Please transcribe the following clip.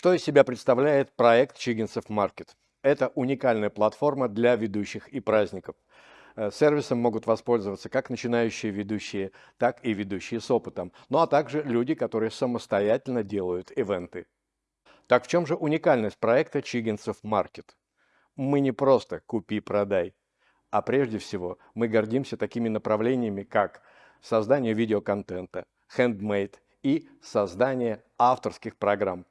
Что из себя представляет проект Чигинцев Маркет? Это уникальная платформа для ведущих и праздников. Э, сервисом могут воспользоваться как начинающие ведущие, так и ведущие с опытом, ну а также люди, которые самостоятельно делают ивенты. Так в чем же уникальность проекта Чигинцев Маркет? Мы не просто «купи-продай», а прежде всего мы гордимся такими направлениями, как создание видеоконтента, handmade и создание авторских программ.